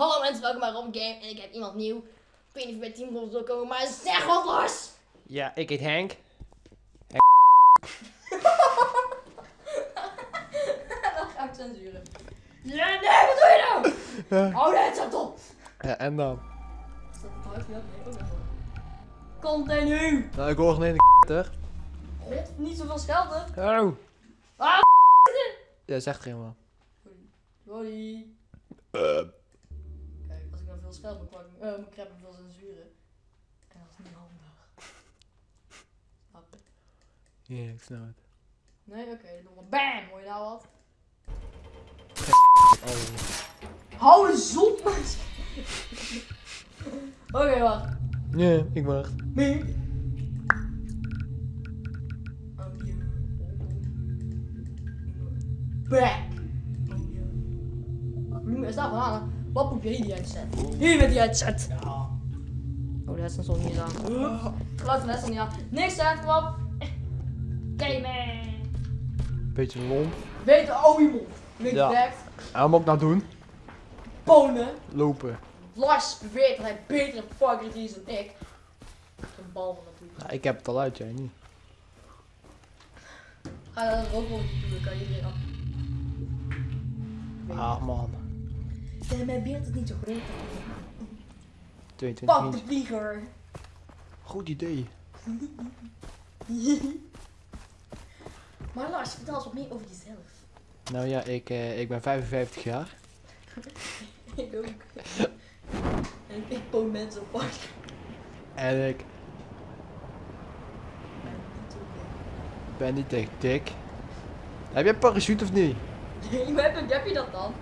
Hallo mensen, welkom bij Rob Game en ik heb iemand nieuw. Ik weet niet of bij Team Rob wil komen, maar zeg wat los! Ja, ik heet Henk. Dan ga ik censuren. Ja, nee, wat doe je nou? Oh nee, het zat op! Ja, en dan? Is dat het huis? Ja, nee, ook nog wel. Continu! Nou, ik hoor geen ene ter. God, niet zoveel schelden. Oh. Ah, Ja, zegt geen wel. Sorry. Dan veel scheld, dan pak ik eh, mijn en veel censuren. En dat is niet handig. Snap je? Ja, ik snap het. Nee, oké, dan nog BAM! Hoor je nou wat? Oh. Hou op, man! Oké, wacht. Ja, ik wacht. Mink. Hier die headset? Hier met die headset. Oh, de headset stond niet aan. Geluid van de headset niet aan. Niks aan. Kijk man. Beetje lomp. De oude mond. Niks Ja. back. En wat moet ik nou doen? Ponen. Lopen. Lars beweert dat hij betere fucker is dan ik. Een bal van natuurlijk. Nou, ik heb het al uit, jij niet. Ga dat ook wel doen, kan iedereen af. Ah, man. Ja, mijn beeld is niet zo groot. 22 Pak de vlieger. Goed idee. maar Lars, vertel eens wat meer over jezelf. Nou ja, ik, eh, ik ben 55 jaar. ik ook. en ik poon mensen op park. En ik ben niet echt dik. Heb jij een parachute of niet? Nee, maar heb, heb je dat dan?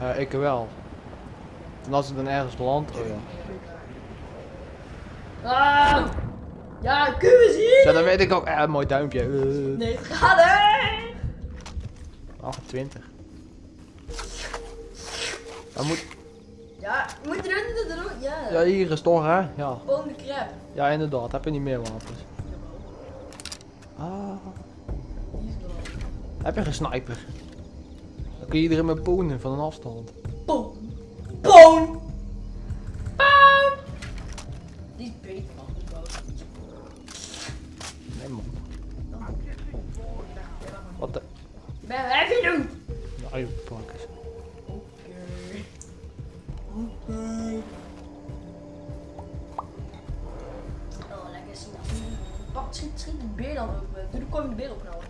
Eh, ik wel. En als ik dan ergens land, oh ja. Ah! Ja, kun je zien? Zo, dan weet ik ook, eh, een mooi duimpje. Eh, Nee, het gaat hè! 28. Dan moet, Ja, moet je erin doen? Ja. ja, hier is toch, hè? Ja. De crap. Ja, inderdaad. Heb je niet meer wapens? Ah. Heb je geen sniper? Dan kun je iedereen met poenen van een afstand. Poon. Poon! Poon! Die is beter man. Nee, man. Wat de... Ben heb je doen? Eens. Oké. Oké. Oh, lekker zien. Pak, schiet, schiet de beer dan eh. Doe de komende beer opknallen.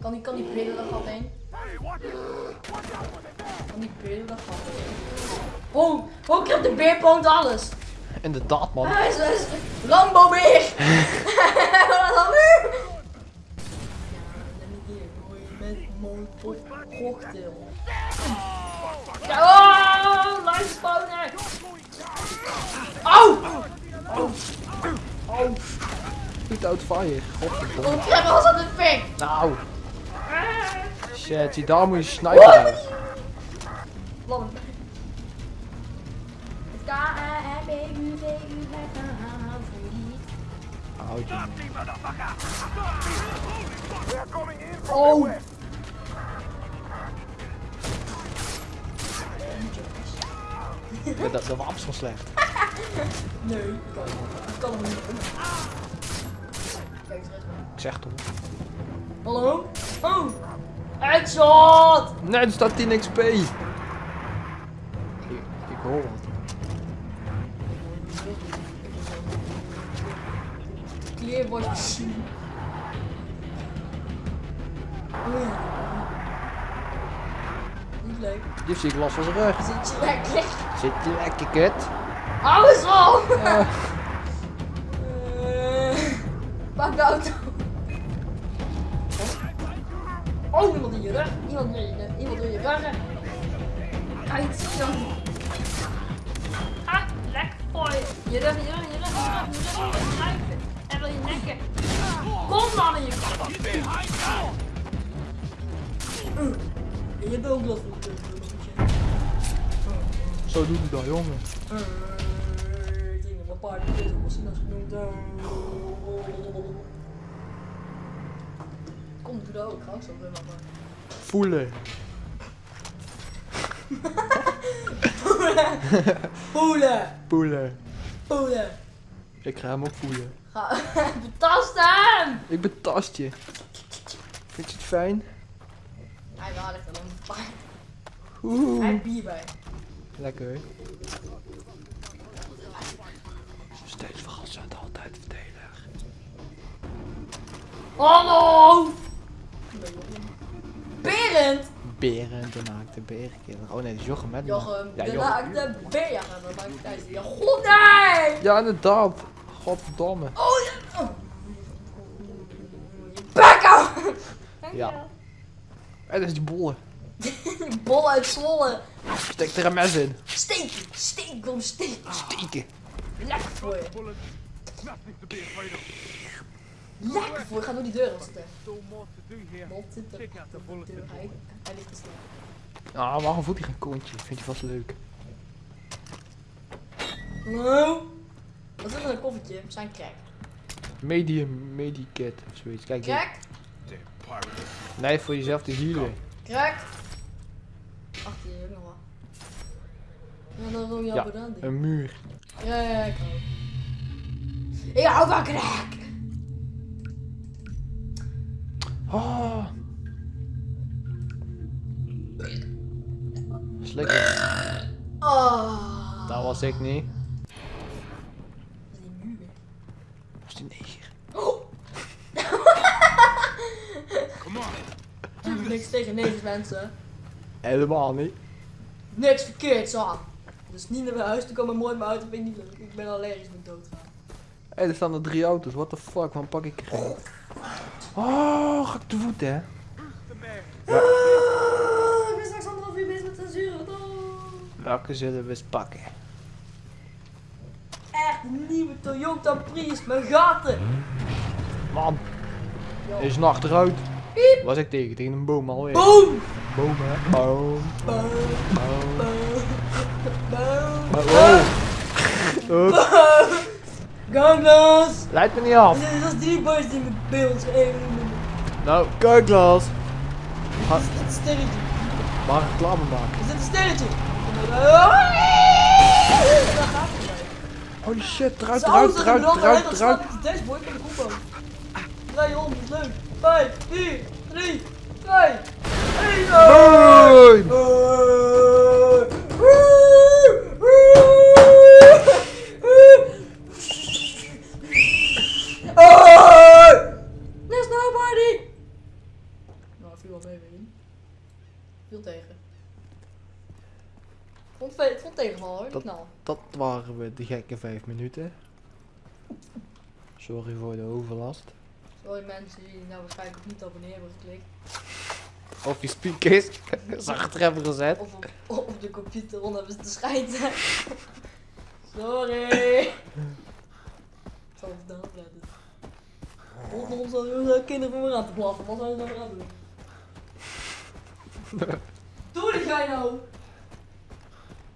Kan die, kan die beer door dat gat heen? Kan die beer door dat gat heen? Oh, oh, krijgt de beer poont alles. Inderdaad, man. Hij is, hij is Rambo beer. Wat dan nu? Met molotov cocktail. Ja, oh, Niet out fire. Godverdomme. Oh, was dat een fik? Nou. Shit, zie, daar moet je Houd je. Oh! Dat, dat wapens van slecht. Nee, ik kan het niet. Ik kan het niet. Ik zeg toch. Hallo? Oh! Headshot! Nee, er staat 10 XP. Ik, ik hoor wat. Clear was. Oei. Niet leuk. Die zie ik last van zijn rug. Zit je lekker? Zit je lekker kut? Hou eens op! Eh, Pak de auto. Oh, iemand in je rug. Iemand in je, iemand in je rug. Kijk, zo. Ah, lekker voor je. Rug, je rug, je rug, je rug, je rug, je rug. En wil je nekken. Kom dan in je kop. Je hebt ook de Zo doet hij dat, jongen. Ik denk dat mijn paard is, misschien als genoemd. Kom, doe dat ook. Ga ook zo maar. Voelen. Poelen! Poelen. Poelen! Ik ga hem ook voelen. Ga, betast hem! Ik betast je. Vind je het fijn? Hij er dan een Hij Oeh. heeft bier bij. Lekker. Steeds verrassend, altijd verdelig. Hallo! Berend! Berend, de naakte berenkiller. Oh nee, dat is Jochem, hè? die Jochem, Ja, de naakte beer. Ja, dat maakt uit. Ja, god nee! Ja, inderdaad. Godverdomme. Oh ja! Oh. Ja. En dat is die bollen. Bol uit Zwolle. Steek er een mes in. Steek, steek, kom steek. Steken. Lekker voor je. Lekker voor je. Ga door die deur zitten. Check out the Deur, Hij, ligt te. Ah, waarom voelt hij geen kontje? Vindt hij vast leuk. Hallo? Wat is er in een koffertje? We zijn crack. Medium, medikit of zoiets. Kijk. Crack? Pirate. Nee, voor jezelf te healen. Crack? Achter je jongen wat. Ja, dan wil je Ja. Een muur. Ja, ja, ik hou. Ik hou van crack! Oh. Slikken. Oh. Dat was ik niet. Dat is die muur. Dat was die neger. Oh! Come on. Ik heb niks tegen negers mensen. Helemaal niet. Niks verkeerds aan. Dus niet naar mijn huis te komen, mooi mijn auto vind ik niet leuk. Ik ben allergisch met doodgaan. Hé, er staan er drie auto's. What the fuck? Waarom pak ik er? Oh, ga ik te voet, hè? Ah, ik ben straks anderhalf uur bezig met censuur. wat dan? Welke zullen we eens pakken? Echt een nieuwe Toyota Prius met gaten. Man, Yo. is nog achteruit. Piep. Was ik tegen? Tegen een boom alweer. Boom! Boom, hè? Boom. Boom! Boom. Boom! Boom! Wow. Oep. Ganglas! Leidt me niet af. Dat is drie boys die met beeld even Nou, kijk, Lars. Ga Is dit een sterretje? maar reclame maken. Is dit een sterretje? Het. Holy shit, eruit, eruit, eruit, eruit, eruit. de dashboard van de combo. Draai om, is leuk. 5, 4, 3, 2, 1. Boom! There's nobody! Nou, viel wel mee, weet je. Viel tegen. Hoor, Dat-. Dat waren we, de gekke vijf minuten. Sorry voor de overlast. Sorry mensen die nou waarschijnlijk niet abonneren hebben geklikt. Of je speakers zacht hebben gezet. Of op, op de computer rond hebben ze te schijten. Sorry! Ik zal even daarop letten. Rondom ons al kinderen voor me aan te blaffen. Wat zijn ze nou aan het doen? Doe dit jij nou!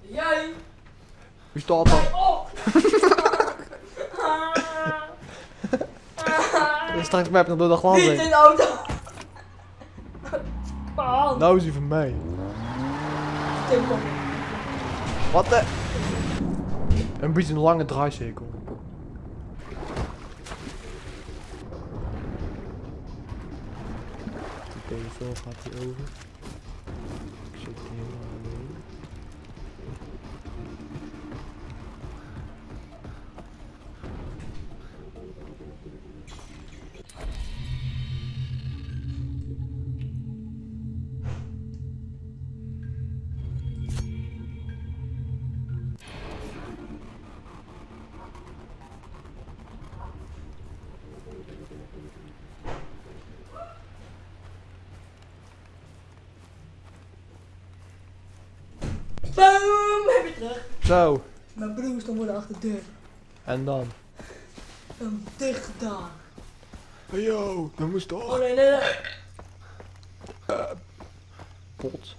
Jij! Wie staat er? op! Straks mij nog door de glas Niet in de auto! On! Nou is hij van mij. Wat de? Een beetje een lange draaicirkel. De telefoon gaat hier over. Ik zit hier terug. Zo, Mijn broer stond voor de achterdeur. en dan? Hem dicht gedaan. Hey yo, dat moest Oh toch? nee, nee, nee. Pot.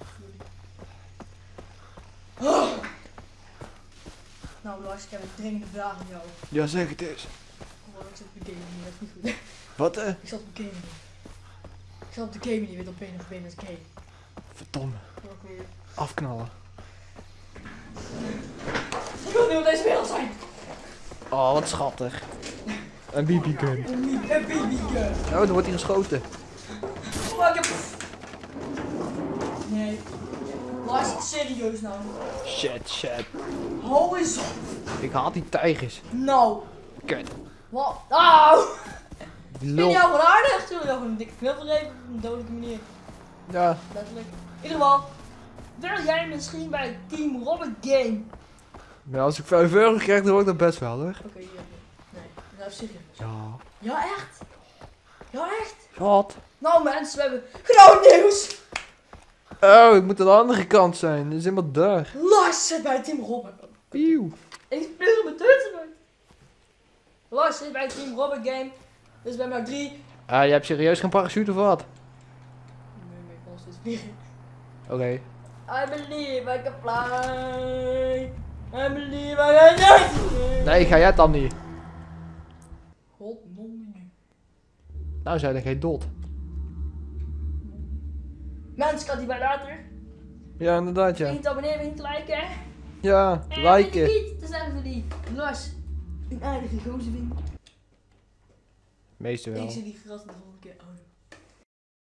Nou Lars, ik heb een dringende vraag aan jou. Ja, zeg het eens. Oh, ik zat op de game niet, dat is niet goed. Wat eh? Ik zat op de game niet. Ik zat op de game niet, weet op benen of benen game. Verdomme. Oké. Afknallen. Ik wil niet op deze wereld zijn. Oh, wat schattig. Een BB-gun. Een babygun. Oh, dan wordt hij geschoten. Oh, ik heb... Nee. Lars, serieus nou. Shit, shit. Hou eens op. Ik haat die tijgers. Nou. Kut. Wat? Auw. Die Vind je jou gewoon aardig? Zullen we jou gewoon een dikke knuffel geven? Op een dodelijke manier. Ja, Letterlijk. In ieder geval. Wil jij misschien bij Team Robert Game? Maar als ik 5 euro krijg, dan word ik dat best wel hoor. Oké, hier. Nee, nou serieus. Ja. Ja, echt? Ja, echt? Wat? Nou mensen, we hebben groot nieuws. Oh, ik moet aan de andere kant zijn. Dat is helemaal daar. Lars zit bij Team Robert. Pieuw. Ik speel mijn tussen uit. Lars zit bij Team Robert Game. Dus we hebben nou drie. Ah, je hebt serieus geen parachute of wat? Nee, maar ik kan nog steeds vliegen. Oké. I believe I can fly. Nee, ga jij het dan niet? God. Nou, zei dan geen dot. Mensen, kan die bij later. Ja, inderdaad, ja. Te abonneren, te liken. Ja, En liken. niet te zeggen voor die Lars een aardige gozer vindt. Meeste wel. Ik zie die gras de volgende keer.